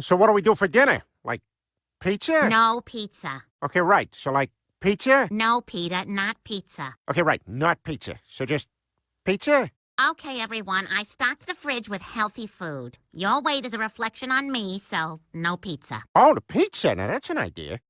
So what do we do for dinner? Like pizza? No pizza. Okay, right. So like pizza? No, Peter, not pizza. Okay, right. Not pizza. So just pizza? Okay, everyone, I stocked the fridge with healthy food. Your weight is a reflection on me, so no pizza. Oh, the pizza. Now that's an idea.